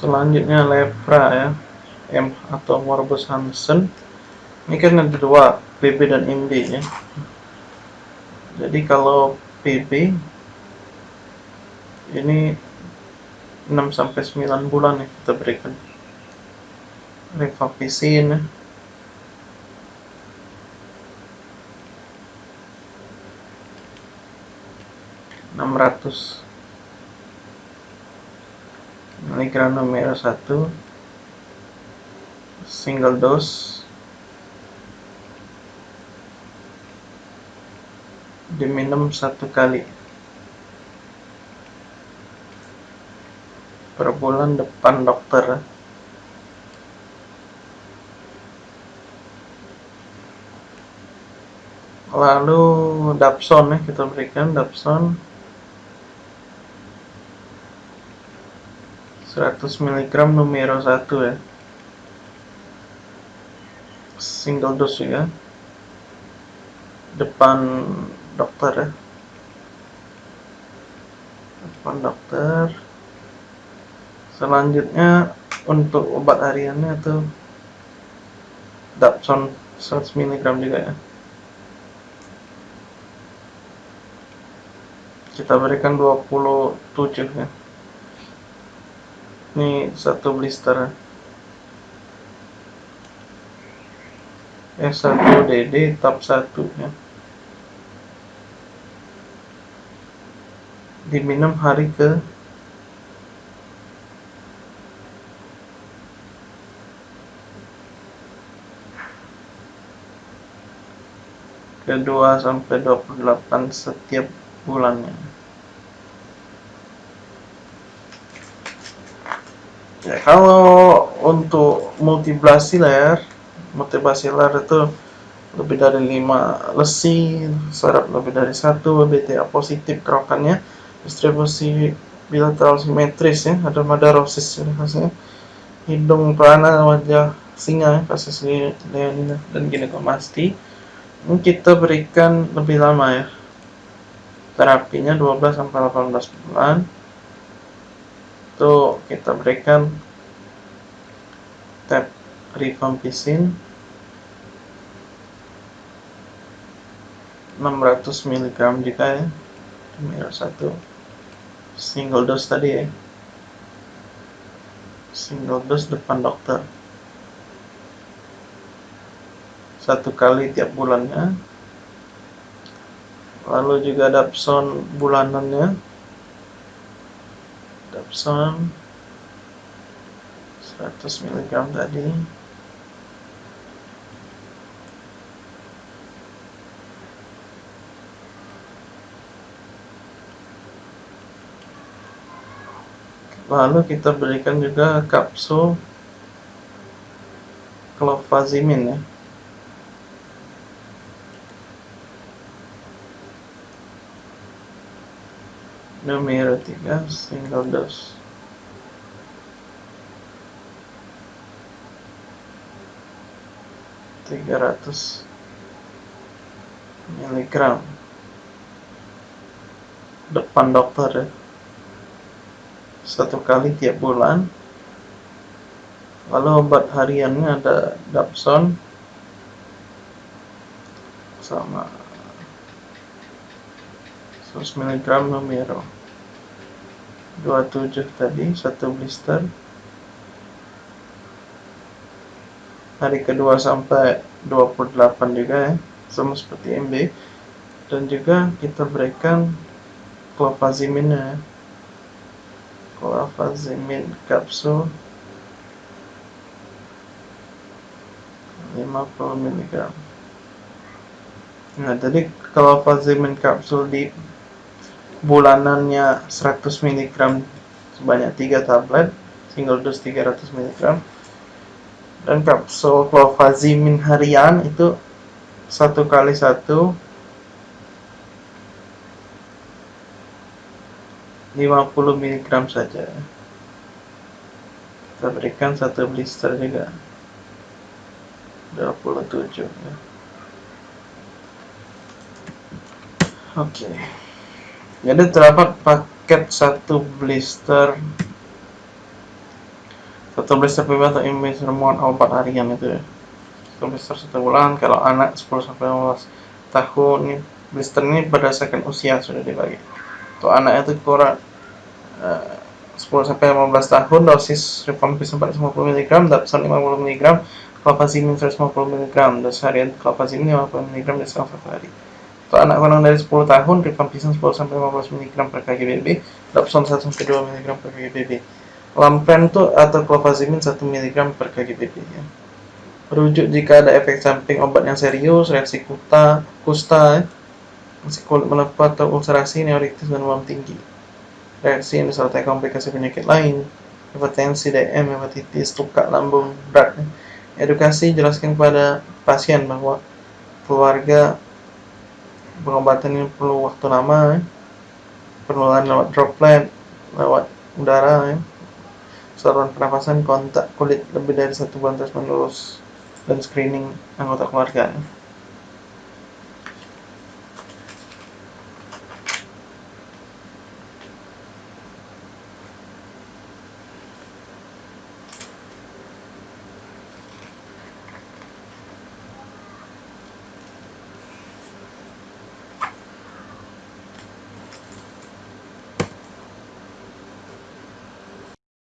selanjutnya lepra ya. M atau Morbus Hansen. Ini kan ada dua PB dan MB ya. Jadi kalau PB ini 6 sampai 9 bulan ya kita berikan. Rifampicin ya. 600 miligram nomor 1 single dose diminum satu kali per bulan depan dokter. Lalu dapson ya kita berikan dapson 100 mg numero 1 ya. Single dose ya. Depan dokter ya. Depan dokter. Selanjutnya untuk obat hariannya itu Dapson 100 mg juga ya. Kita berikan 27 ya ini satu blister. S1DD tab 1 ya. Diminum hari ke kedua sampai 28 setiap bulannya ya kalau untuk multibasilar multibasilar itu lebih dari 5 lesi saraf lebih dari satu BTA positif kerokannya distribusi bilateral simetris ya ada madarosis hasilnya hidung pelana wajah singa kasus leonina. Dan ginekomasti ini kita berikan lebih lama ya terapinya 12 sampai 18 bulan itu kita berikan tab rifampicin 600 mg jika ya. Merah satu single dose tadi ya. Single dose depan dokter. Satu kali tiap bulannya. Lalu juga dapson bulanannya Dapson 100 mg tadi. Lalu kita berikan juga kapsul clofazimin ya 3 single dose. Tiga ratus miligram. Depan dokter ya. Satu kali tiap bulan. Lalu obat hariannya ada Dapson sama 100 mg Numero 27 tadi satu blister. Hari kedua sampai 28 juga ya sama seperti MB dan juga kita berikan clofazimin ya. Clofazimin kapsul 50 mg nah jadi clofazimin kapsul di bulanannya 100 mg sebanyak 3 tablet single dose 300 mg dan kapsul clofazimin harian itu satu kali satu 50 mg saja kita berikan satu blister juga 27 ya. oke okay. Jadi terdapat paket satu blister. Satu blister PB atau image remote obat harian itu ya. Satu blister satu bulan kalau anak 10 sampai 15 tahun ini blister ini berdasarkan usia sudah dibagi. Untuk anak itu kurang uh, 10 sampai 15 tahun dosis rifampicin 450 mg dapsan 50 mg clofazimine 150 mg dosis harian clofazimine 50 mg di satu hari untuk anak kurang dari 10 tahun rifampicin 10 sampai 15 mg per kg BB dapson 1 sampai 2 mg per kg BB itu atau clofazimine 1 mg per kg BB ya. Rujuk jika ada efek samping obat yang serius, reaksi kusta, kusta, ya. kulit melepuh atau ulcerasi, neuritis dan demam tinggi. Reaksi yang disertai komplikasi penyakit lain, hipertensi, DM, hepatitis, luka lambung berat. Ya. Edukasi jelaskan kepada pasien bahwa keluarga pengobatan ini perlu waktu lama, ya. penularan lewat droplet, lewat udara, ya saluran pernapasan kontak kulit lebih dari satu bulan terus menerus dan screening anggota keluarga